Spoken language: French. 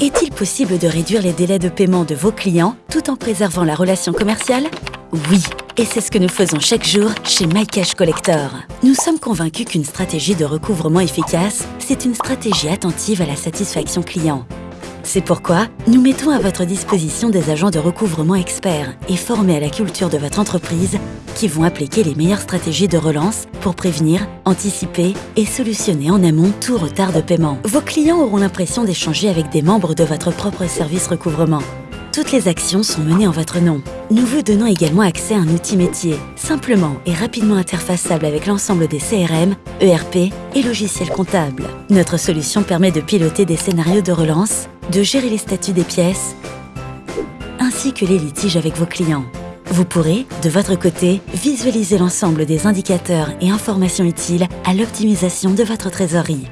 Est-il possible de réduire les délais de paiement de vos clients tout en préservant la relation commerciale? Oui et c'est ce que nous faisons chaque jour chez MyCash Collector. Nous sommes convaincus qu'une stratégie de recouvrement efficace, c'est une stratégie attentive à la satisfaction client. C'est pourquoi nous mettons à votre disposition des agents de recouvrement experts et formés à la culture de votre entreprise qui vont appliquer les meilleures stratégies de relance pour prévenir, anticiper et solutionner en amont tout retard de paiement. Vos clients auront l'impression d'échanger avec des membres de votre propre service recouvrement. Toutes les actions sont menées en votre nom. Nous vous donnons également accès à un outil métier, simplement et rapidement interfaçable avec l'ensemble des CRM, ERP et logiciels comptables. Notre solution permet de piloter des scénarios de relance, de gérer les statuts des pièces, ainsi que les litiges avec vos clients. Vous pourrez, de votre côté, visualiser l'ensemble des indicateurs et informations utiles à l'optimisation de votre trésorerie.